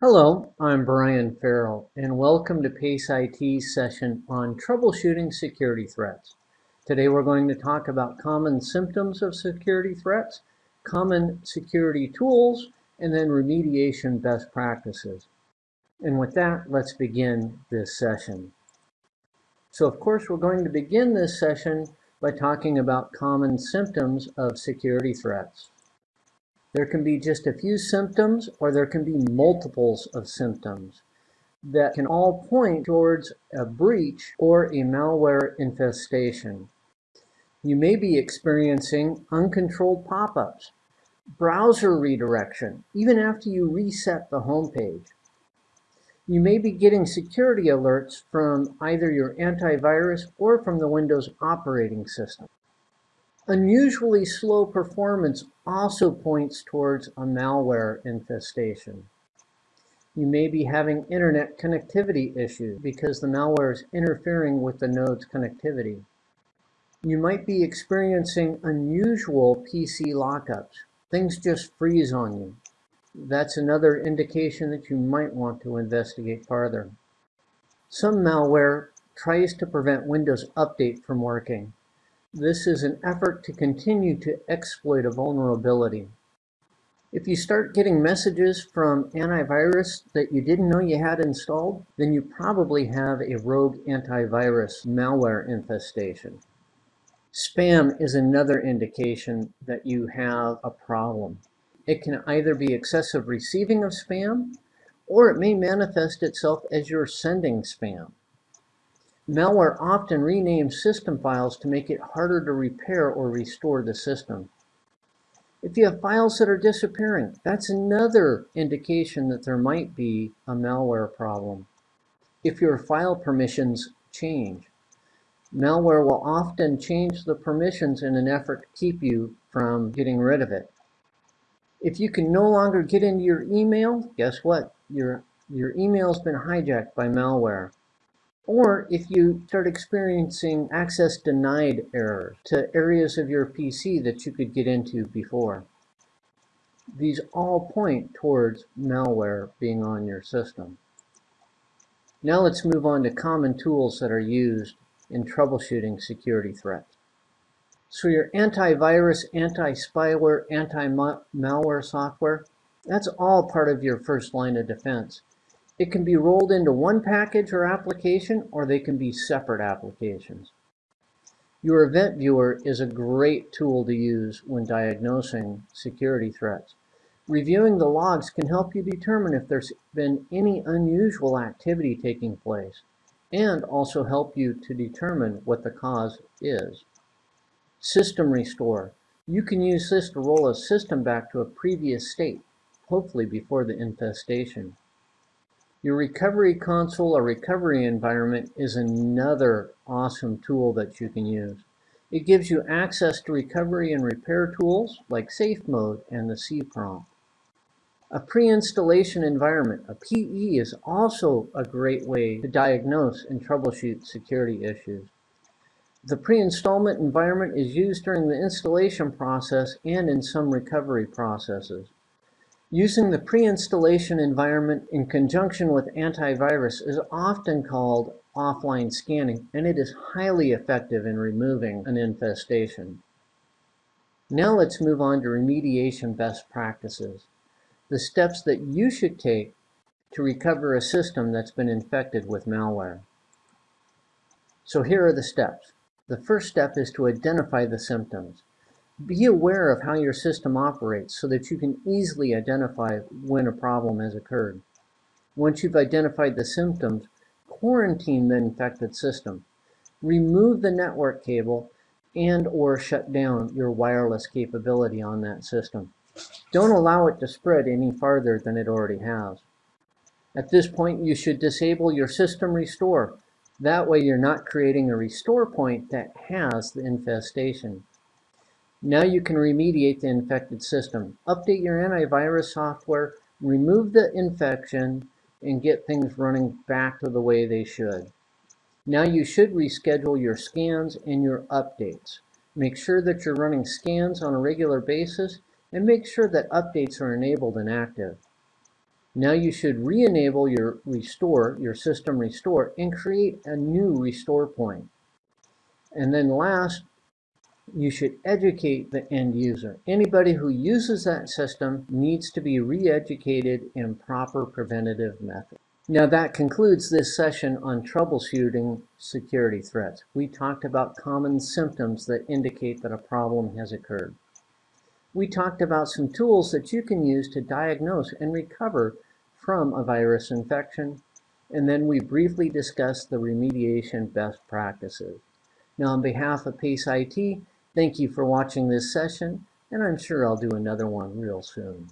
Hello, I'm Brian Farrell, and welcome to PACE IT's session on troubleshooting security threats. Today we're going to talk about common symptoms of security threats, common security tools, and then remediation best practices. And with that, let's begin this session. So of course, we're going to begin this session by talking about common symptoms of security threats. There can be just a few symptoms or there can be multiples of symptoms that can all point towards a breach or a malware infestation. You may be experiencing uncontrolled pop-ups, browser redirection, even after you reset the home page. You may be getting security alerts from either your antivirus or from the Windows operating system. Unusually slow performance also points towards a malware infestation. You may be having internet connectivity issues because the malware is interfering with the node's connectivity. You might be experiencing unusual PC lockups. Things just freeze on you. That's another indication that you might want to investigate farther. Some malware tries to prevent Windows Update from working. This is an effort to continue to exploit a vulnerability. If you start getting messages from antivirus that you didn't know you had installed, then you probably have a rogue antivirus malware infestation. Spam is another indication that you have a problem. It can either be excessive receiving of spam, or it may manifest itself as you're sending spam. Malware often renames system files to make it harder to repair or restore the system. If you have files that are disappearing, that's another indication that there might be a malware problem. If your file permissions change, malware will often change the permissions in an effort to keep you from getting rid of it. If you can no longer get into your email, guess what? Your, your email's been hijacked by malware. Or if you start experiencing access denied errors to areas of your PC that you could get into before. These all point towards malware being on your system. Now let's move on to common tools that are used in troubleshooting security threats. So your antivirus, anti-spyware, anti-malware software, that's all part of your first line of defense. It can be rolled into one package or application, or they can be separate applications. Your event viewer is a great tool to use when diagnosing security threats. Reviewing the logs can help you determine if there's been any unusual activity taking place and also help you to determine what the cause is. System Restore. You can use this to roll a system back to a previous state, hopefully before the infestation. Your recovery console or recovery environment is another awesome tool that you can use. It gives you access to recovery and repair tools like Safe Mode and the C prompt. A pre-installation environment, a PE, is also a great way to diagnose and troubleshoot security issues. The pre-installment environment is used during the installation process and in some recovery processes. Using the pre-installation environment in conjunction with antivirus is often called offline scanning, and it is highly effective in removing an infestation. Now let's move on to remediation best practices, the steps that you should take to recover a system that's been infected with malware. So here are the steps. The first step is to identify the symptoms. Be aware of how your system operates so that you can easily identify when a problem has occurred. Once you've identified the symptoms, quarantine the infected system. Remove the network cable and or shut down your wireless capability on that system. Don't allow it to spread any farther than it already has. At this point, you should disable your system restore. That way you're not creating a restore point that has the infestation. Now you can remediate the infected system. Update your antivirus software, remove the infection, and get things running back to the way they should. Now you should reschedule your scans and your updates. Make sure that you're running scans on a regular basis and make sure that updates are enabled and active. Now you should re-enable your restore, your system restore, and create a new restore point. And then last, you should educate the end user. Anybody who uses that system needs to be re-educated in proper preventative methods. Now that concludes this session on troubleshooting security threats. We talked about common symptoms that indicate that a problem has occurred. We talked about some tools that you can use to diagnose and recover from a virus infection. And then we briefly discussed the remediation best practices. Now on behalf of PACE IT, thank you for watching this session, and I'm sure I'll do another one real soon.